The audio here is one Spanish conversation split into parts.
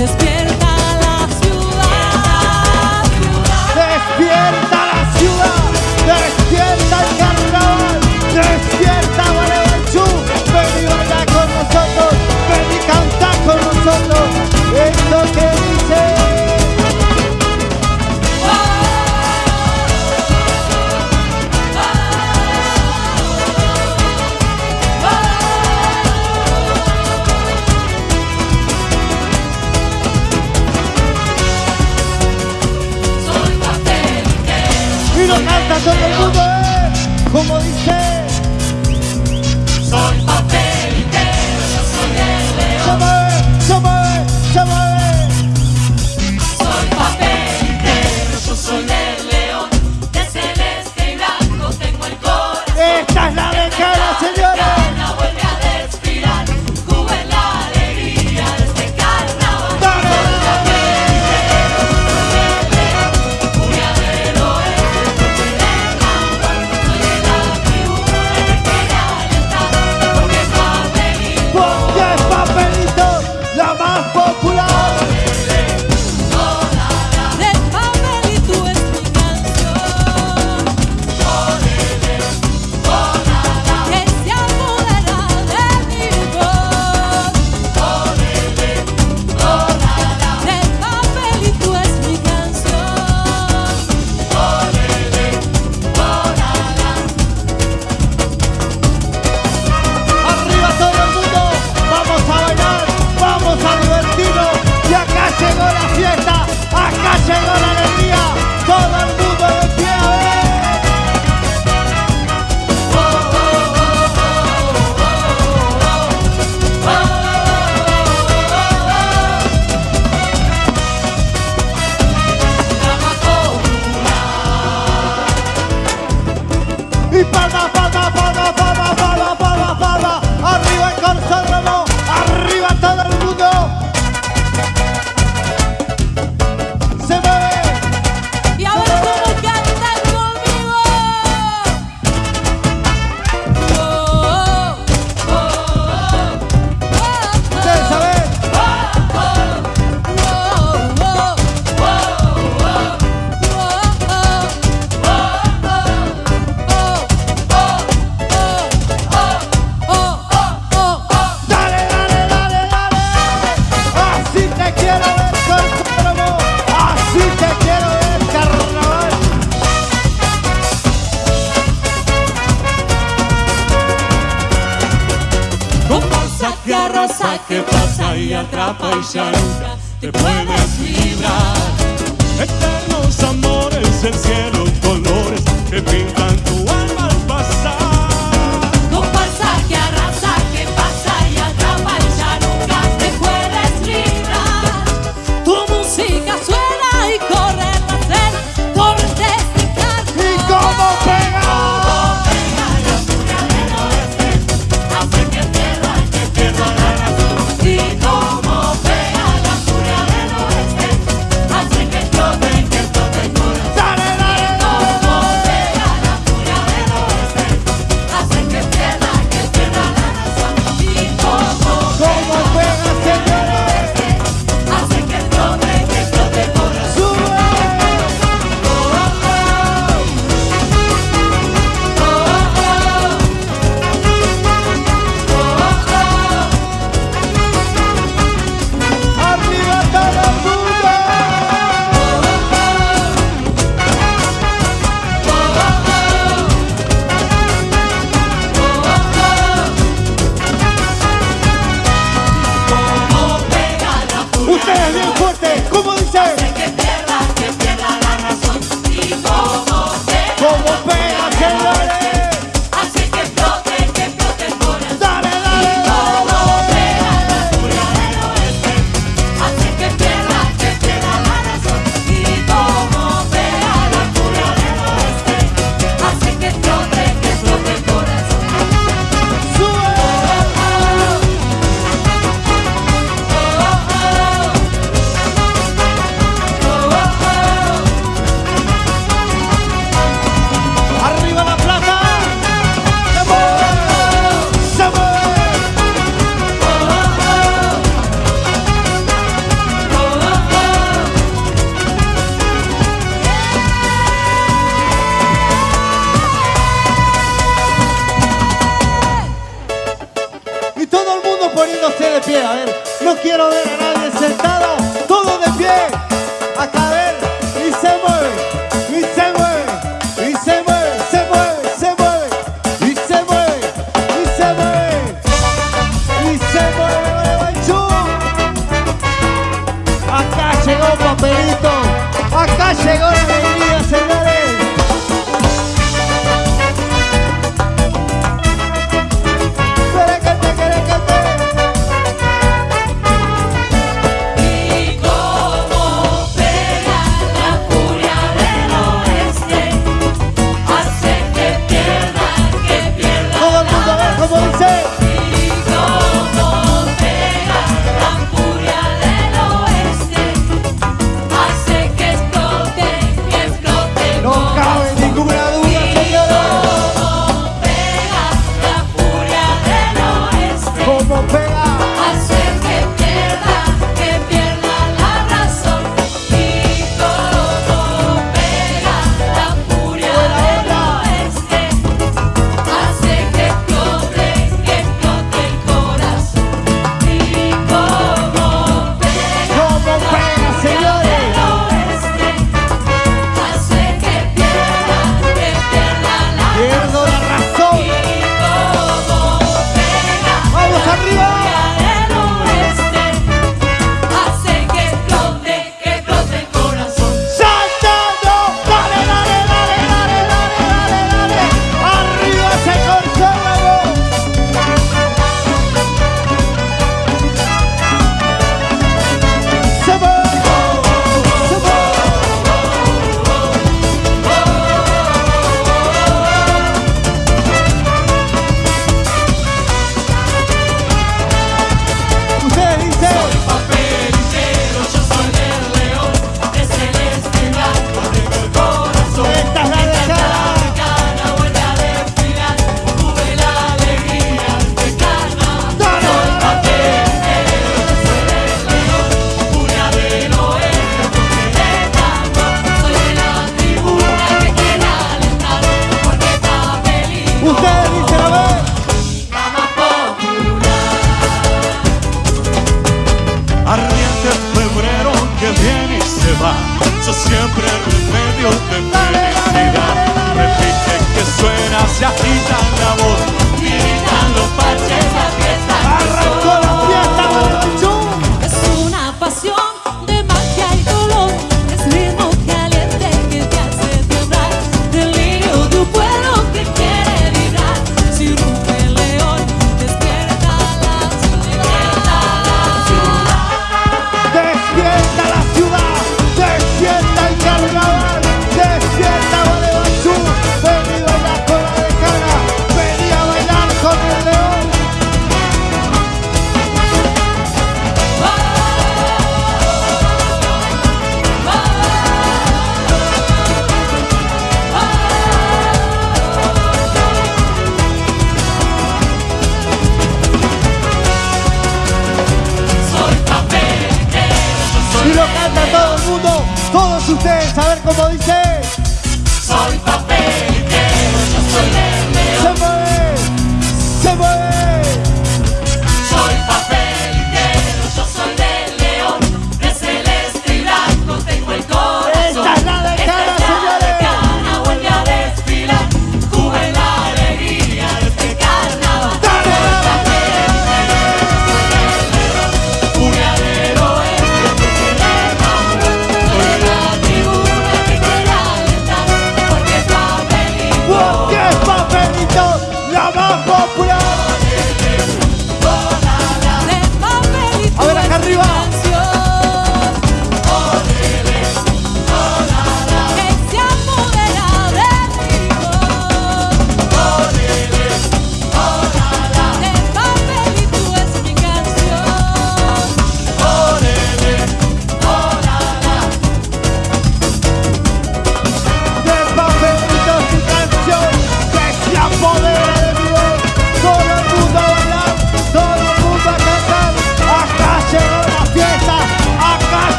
just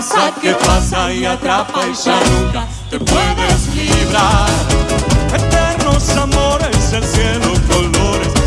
pasa, qué pasa y atrapa y ya nunca te puedes librar. Eternos amores, el cielo colores.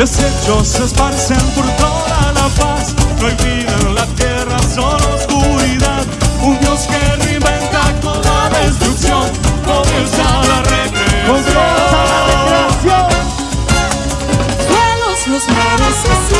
Desechos se esparcen por toda la paz. No hay vida en la tierra, solo oscuridad. Un Dios que reinventa con la destrucción. Comienza la recreación. Comienza la recreación. Los mares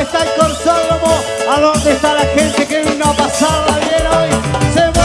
dónde está el corsódromo, a dónde está la gente que vino a pasarla bien hoy.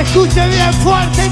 escuche bien fuerte y